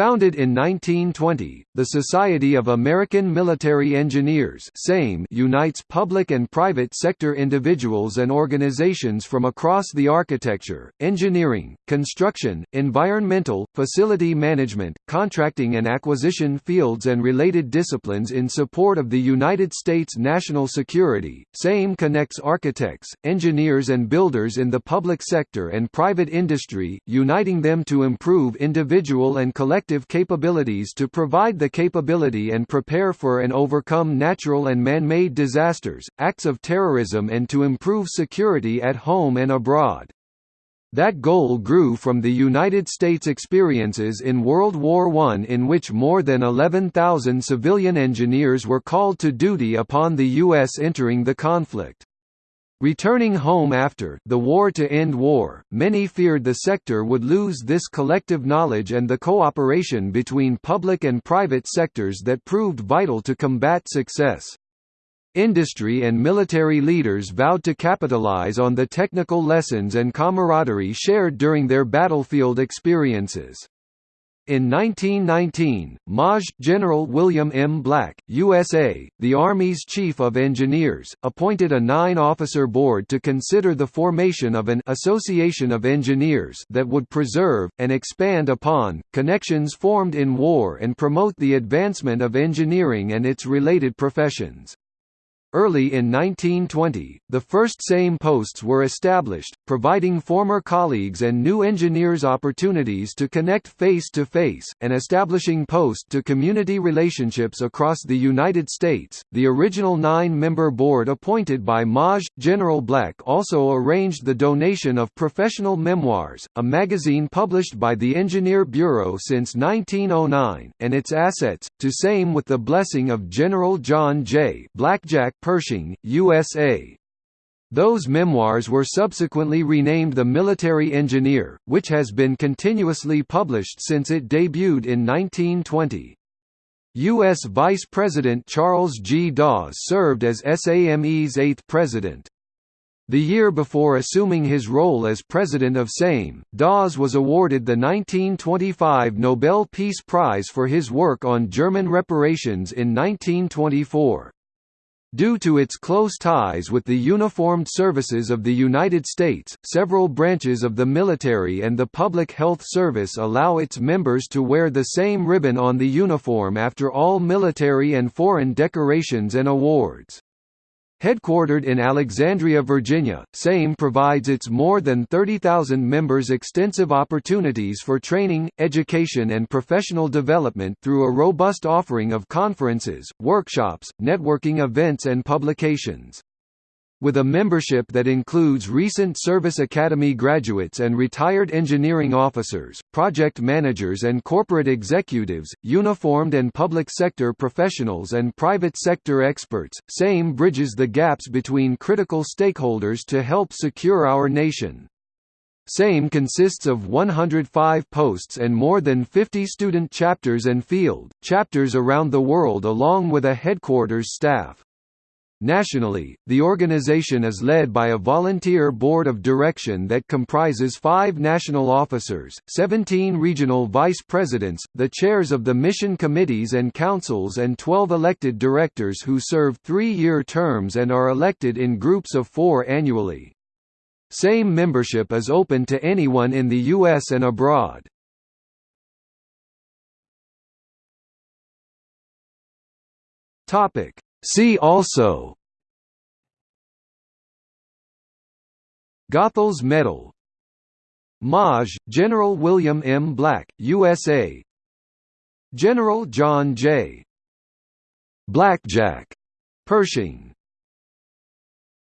Founded in 1920, the Society of American Military Engineers unites public and private sector individuals and organizations from across the architecture, engineering, construction, environmental, facility management, contracting and acquisition fields and related disciplines in support of the United States national security. SAME connects architects, engineers and builders in the public sector and private industry, uniting them to improve individual and collective capabilities to provide the capability and prepare for and overcome natural and man-made disasters, acts of terrorism and to improve security at home and abroad. That goal grew from the United States experiences in World War I in which more than 11,000 civilian engineers were called to duty upon the U.S. entering the conflict. Returning home after the war to end war, many feared the sector would lose this collective knowledge and the cooperation between public and private sectors that proved vital to combat success. Industry and military leaders vowed to capitalize on the technical lessons and camaraderie shared during their battlefield experiences. In 1919, Maj. General William M. Black, USA, the Army's Chief of Engineers, appointed a nine-officer board to consider the formation of an Association of Engineers that would preserve, and expand upon, connections formed in war and promote the advancement of engineering and its related professions. Early in 1920, the first SAME posts were established, providing former colleagues and new engineers opportunities to connect face-to-face, -face, and establishing post-to-community relationships across the United States. The original nine-member board appointed by Maj. General Black also arranged the donation of Professional Memoirs, a magazine published by the Engineer Bureau since 1909, and its assets, to SAME with the blessing of General John J. Blackjack Pershing, USA. Those memoirs were subsequently renamed The Military Engineer, which has been continuously published since it debuted in 1920. U.S. Vice President Charles G. Dawes served as SAME's eighth president. The year before assuming his role as president of SAME, Dawes was awarded the 1925 Nobel Peace Prize for his work on German reparations in 1924. Due to its close ties with the uniformed services of the United States, several branches of the military and the Public Health Service allow its members to wear the same ribbon on the uniform after all military and foreign decorations and awards. Headquartered in Alexandria, Virginia, SAME provides its more than 30,000 members extensive opportunities for training, education and professional development through a robust offering of conferences, workshops, networking events and publications. With a membership that includes recent Service Academy graduates and retired engineering officers, project managers and corporate executives, uniformed and public sector professionals and private sector experts, SAME bridges the gaps between critical stakeholders to help secure our nation. SAME consists of 105 posts and more than 50 student chapters and field, chapters around the world along with a headquarters staff. Nationally, the organization is led by a volunteer board of direction that comprises five national officers, 17 regional vice presidents, the chairs of the mission committees and councils and 12 elected directors who serve three-year terms and are elected in groups of four annually. SAME membership is open to anyone in the U.S. and abroad. Topic See also Goethals Medal Maj. General William M. Black, USA General John J. Blackjack Pershing